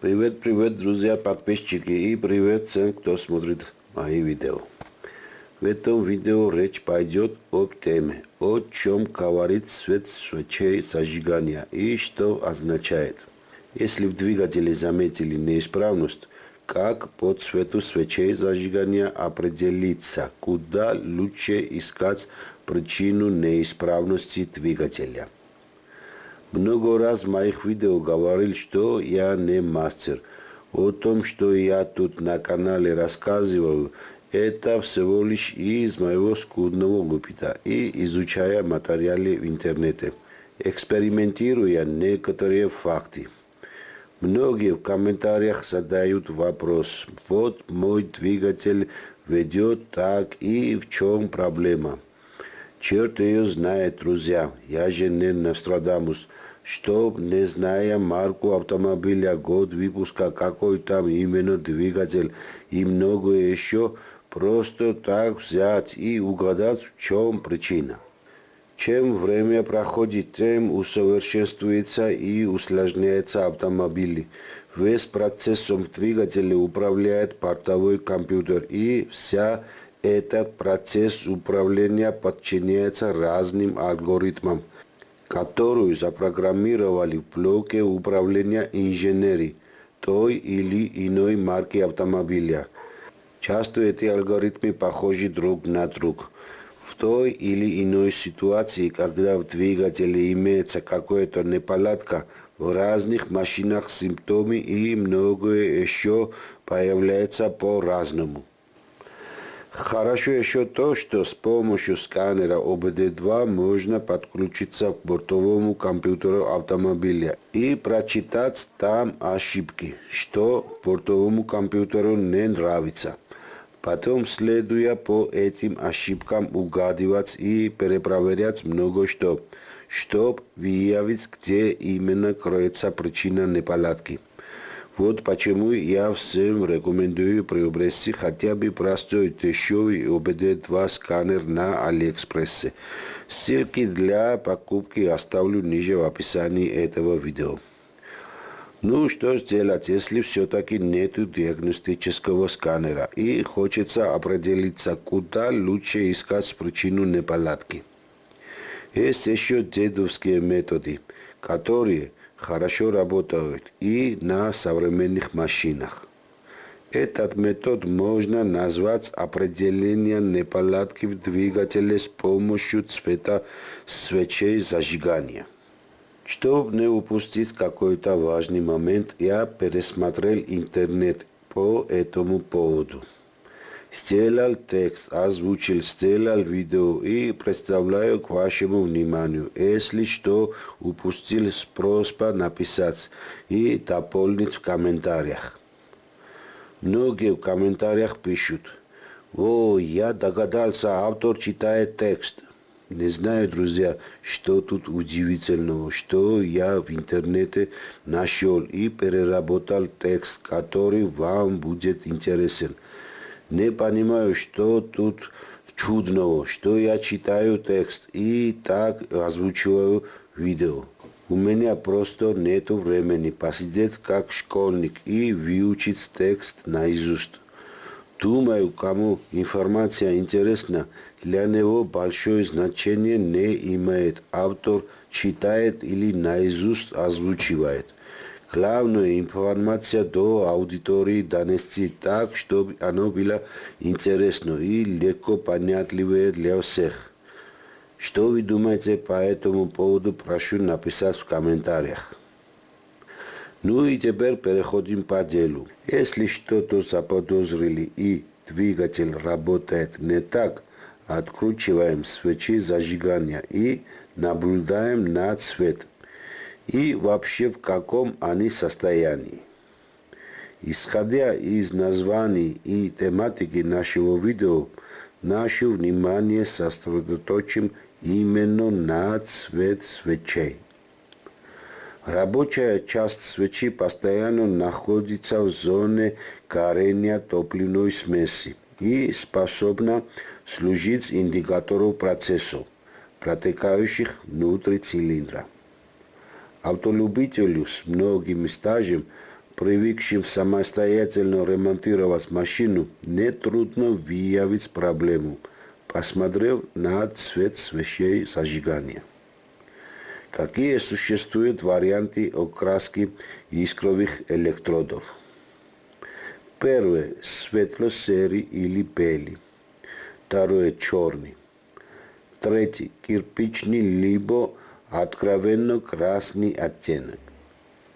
Привет, привет, друзья, подписчики и привет всем, кто смотрит мои видео. В этом видео речь пойдет об теме, о чем говорит свет свечей зажигания и что означает. Если в двигателе заметили неисправность, как по цвету свечей зажигания определиться, куда лучше искать причину неисправности двигателя. Много раз в моих видео говорил, что я не мастер. О том, что я тут на канале рассказываю, это всего лишь из моего скудного опыта и изучая материалы в интернете, экспериментируя некоторые факты. Многие в комментариях задают вопрос, вот мой двигатель ведет так и в чем проблема. Черт ее знает, друзья, я же не Нострадамус, чтоб, не зная марку автомобиля, год выпуска, какой там именно двигатель и многое еще, просто так взять и угадать, в чем причина. Чем время проходит, тем усовершенствуется и усложняется автомобиль. Весь процессом в двигателе управляет портовой компьютер, и вся этот процесс управления подчиняется разным алгоритмам, которые запрограммировали в блоке управления инженерии той или иной марки автомобиля. Часто эти алгоритмы похожи друг на друг. В той или иной ситуации, когда в двигателе имеется какая-то неполадка, в разных машинах симптомы и многое еще появляется по-разному. Хорошо еще то, что с помощью сканера ОБД-2 можно подключиться к бортовому компьютеру автомобиля и прочитать там ошибки, что бортовому компьютеру не нравится. Потом, следуя по этим ошибкам, угадывать и перепроверять много что, чтобы выявить, где именно кроется причина неполадки. Вот почему я всем рекомендую приобрести хотя бы простой дешевый ОБД-2 сканер на Алиэкспрессе. Ссылки для покупки оставлю ниже в описании этого видео. Ну, что сделать, если все-таки нет диагностического сканера и хочется определиться, куда лучше искать причину неполадки. Есть еще дедовские методы, которые хорошо работают и на современных машинах. Этот метод можно назвать определением неполадки в двигателе с помощью цвета свечей зажигания. Чтобы не упустить какой-то важный момент, я пересмотрел интернет по этому поводу. Сделал текст, озвучил, сделал видео и представляю к вашему вниманию. Если что упустил, просьба написать и дополнить в комментариях. Многие в комментариях пишут, «О, я догадался, автор читает текст». Не знаю, друзья, что тут удивительного, что я в интернете нашел и переработал текст, который вам будет интересен. Не понимаю, что тут чудного, что я читаю текст и так озвучиваю видео. У меня просто нету времени посидеть как школьник и выучить текст наизусть. Думаю, кому информация интересна, для него большое значение не имеет. Автор читает или наизусть озвучивает. Главное информация до аудитории донести так, чтобы оно было интересно и легко понятливое для всех. Что вы думаете по этому поводу, прошу написать в комментариях. Ну и теперь переходим по делу. Если что-то заподозрили и двигатель работает не так, откручиваем свечи зажигания и наблюдаем на цвет и вообще в каком они состоянии. Исходя из названий и тематики нашего видео, наше внимание сосредоточим именно на цвет свечей. Рабочая часть свечи постоянно находится в зоне горения топливной смеси и способна служить индикатором процессов, протекающих внутри цилиндра. Автолюбителю с многим стажем привыкшим самостоятельно ремонтировать машину, нетрудно выявить проблему, посмотрев на цвет свечей зажигания. Какие существуют варианты окраски искровых электродов? Первый – светло-серый или белый. Второе – черный. Третий – кирпичный либо откровенно красный оттенок.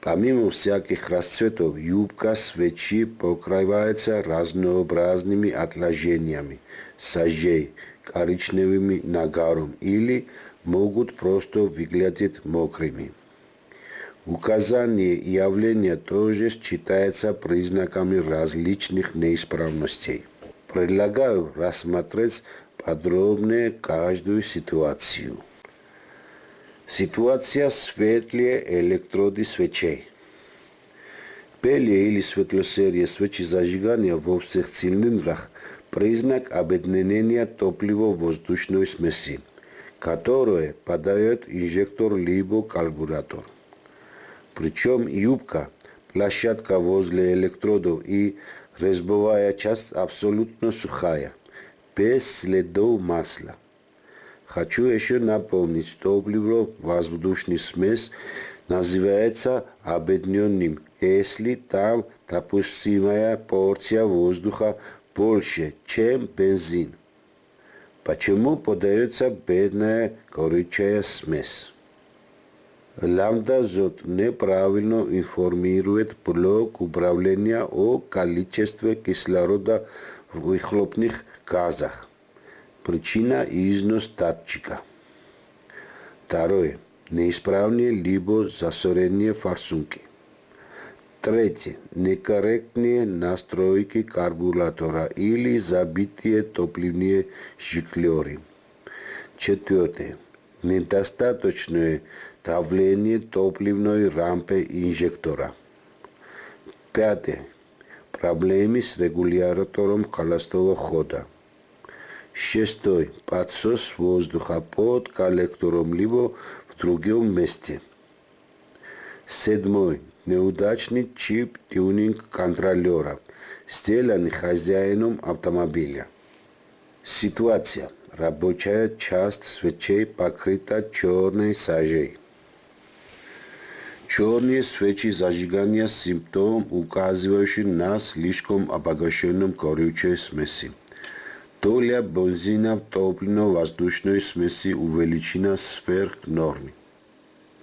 Помимо всяких расцветов, юбка свечи покрывается разнообразными отложениями, сажей, коричневыми нагаром или могут просто выглядеть мокрыми. Указание явления тоже считается признаками различных неисправностей. Предлагаю рассмотреть подробнее каждую ситуацию. Ситуация светлее электроды свечей. Белые или светло-серые свечи зажигания во всех цилиндрах – признак объединения топливо-воздушной смеси, которое подает инжектор либо карбюратор. Причем юбка, площадка возле электродов и резьбовая часть абсолютно сухая, без следов масла. Хочу еще напомнить, что топливо-воздушный смесь называется объединенным, если там допустимая порция воздуха больше, чем бензин. Почему подается бедная горючая смесь? Лambda-зод неправильно информирует блок управления о количестве кислорода в выхлопных газах. причина и износ татчика. Второе. Неисправни либо засорени фарсунки. Трети. Некоректни настројки карбулатора или забитие топливни жиклери. Четвёртое, Недостаточно давление топливной рампы инжектора. Пятое. Проблеми с регулятором холостого хода. Шестой. Подсос воздуха под коллектором либо в другом месте. Седьмой. Неудачный чип тюнинг контролера, сделанный хозяином автомобиля. Ситуация. Рабочая часть свечей покрыта черной сажей. Черные свечи зажигания – симптом, указывающий на слишком обогащенном горючей смеси. Доля бензина в топливно-воздушной смеси увеличена сверх нормы.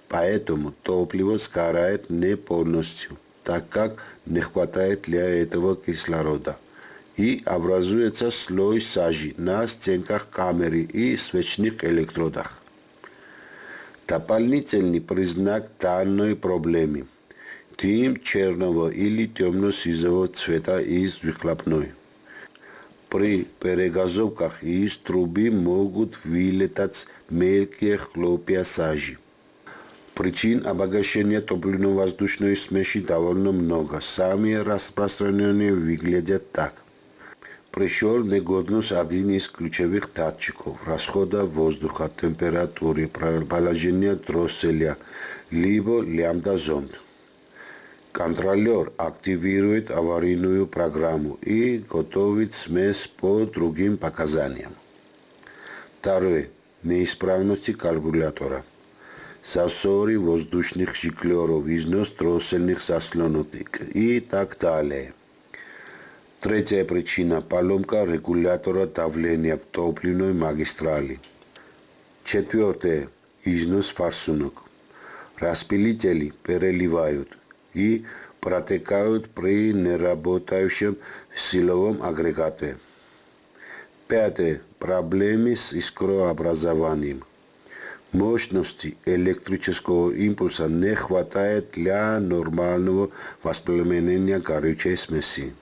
Поэтому топливо сгорает не полностью, так как не хватает для этого кислорода. И образуется слой сажи на стенках камеры и свечных электродах. Дополнительный признак данной проблемы – дым черного или темно-сизого цвета из выхлопной. При перегазовках из трубы могут вылетать мелкие хлопья сажи. Причин обогащения топливно-воздушной смеси довольно много. Самые распространенные выглядят так. Пришел негодность один из ключевых датчиков расхода воздуха, температуры, положения дросселя, либо лямбда-зонд. Контролер активирует аварийную программу и готовит смесь по другим показаниям. Второе. Неисправности карбюратора. Засоры воздушных шиклеров, износ дроссельных заслонок и так далее. Третья причина – поломка регулятора давления в топливной магистрали. Четвертое – износ форсунок. Распилители переливают – и протекают при неработающем силовом агрегате. Пятое. Проблемы с искрообразованием. Мощности электрического импульса не хватает для нормального воспламенения горючей смеси.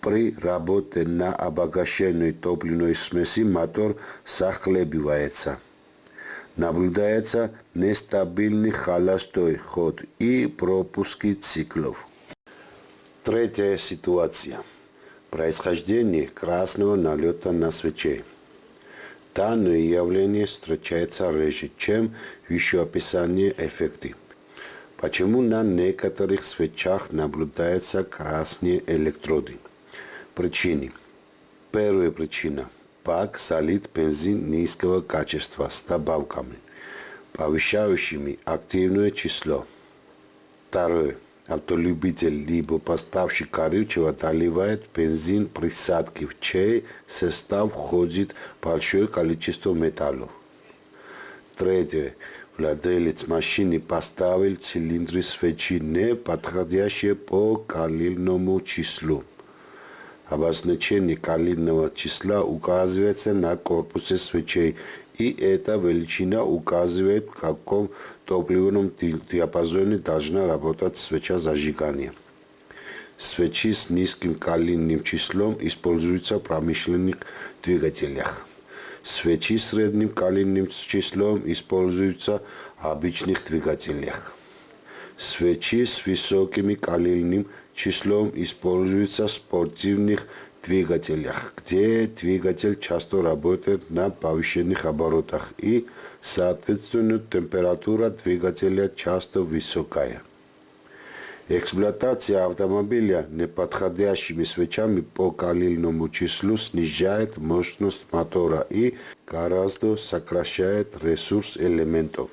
При работе на обогащенной топливной смеси мотор захлебывается наблюдается нестабильный холостой ход и пропуски циклов. Третья ситуация. Происхождение красного налета на свече. Данное явление встречается реже, чем в вышеописании эффекты. Почему на некоторых свечах наблюдаются красные электроды? Причины. Первая причина. Бак солит бензин низкого качества с добавками, повышающими активное число. Второе. Автолюбитель либо поставщик горючего доливает бензин присадки, в чей состав входит большое количество металлов. Третье. Владелец машины поставил цилиндры свечи не подходящие по калильному числу. Обозначение калильного числа указывается на корпусе свечей, и эта величина указывает, в каком топливном диапазоне должна работать свеча зажигания. Свечи с низким калийным числом используются в промышленных двигателях. Свечи с средним калийным числом используются в обычных двигателях. Свечи с высоким калийным числом используются в спортивных двигателях, где двигатель часто работает на повышенных оборотах и, соответственно, температура двигателя часто высокая. Эксплуатация автомобиля неподходящими свечами по калильному числу снижает мощность мотора и гораздо сокращает ресурс элементов.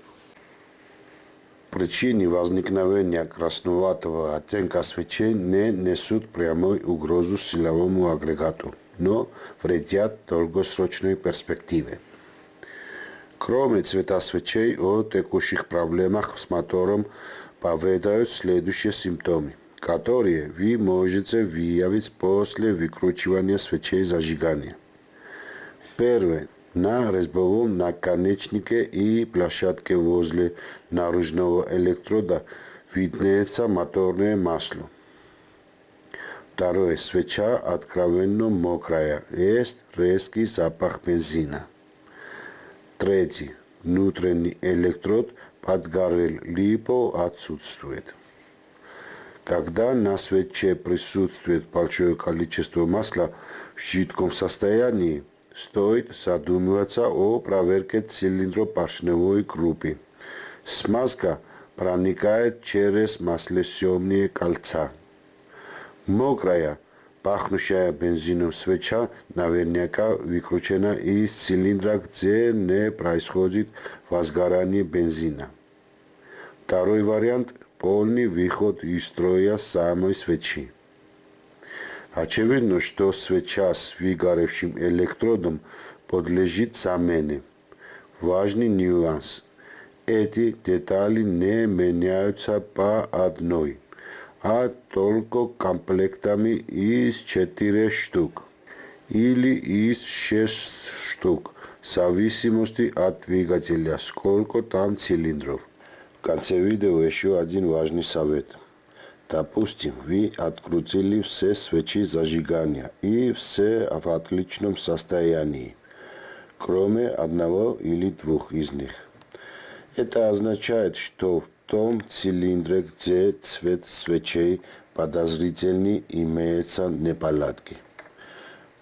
Причины возникновения красноватого оттенка свечей не несут прямой угрозу силовому агрегату, но вредят долгосрочной перспективе. Кроме цвета свечей, о текущих проблемах с мотором поведают следующие симптомы, которые вы можете выявить после выкручивания свечей зажигания. Первое. На резьбовом наконечнике и площадке возле наружного электрода виднеется моторное масло. Второе. Свеча откровенно мокрая. Есть резкий запах бензина. Третий. Внутренний электрод подгорел, либо отсутствует. Когда на свече присутствует большое количество масла в жидком состоянии, стоит задумываться о проверке цилиндропоршневой группы. Смазка проникает через маслосъемные кольца. Мокрая, пахнущая бензином свеча наверняка выкручена из цилиндра, где не происходит возгорание бензина. Второй вариант – полный выход из строя самой свечи. Очевидно, что свеча с выгоревшим электродом подлежит замене. Важный нюанс. Эти детали не меняются по одной, а только комплектами из четырех штук или из шесть штук, в зависимости от двигателя, сколько там цилиндров. В конце видео еще один важный совет. Допустим, вы открутили все свечи зажигания и все в отличном состоянии, кроме одного или двух из них. Это означает, что в том цилиндре, где цвет свечей подозрительный, имеются неполадки.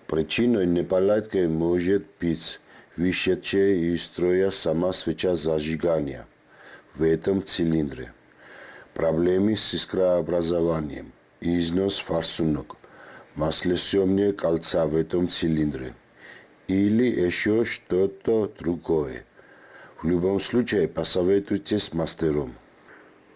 Причиной неполадки может быть вышедшая из строя сама свеча зажигания – в этом цилиндре. Проблемы с искрообразованием, износ форсунок, маслосъемные кольца в этом цилиндре или еще что-то другое. В любом случае посоветуйтесь с мастером.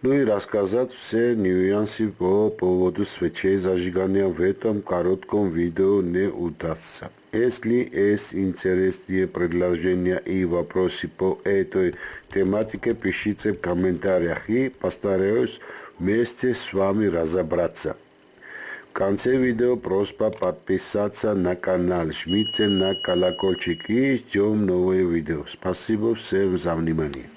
Ну и рассказать все нюансы по поводу свечей зажигания в этом коротком видео не удастся. Если есть интересные предложения и вопросы по этой тематике, пишите в комментариях и постараюсь вместе с вами разобраться. В конце видео просьба подписаться на канал, жмите на колокольчик и ждем новые видео. Спасибо всем за внимание.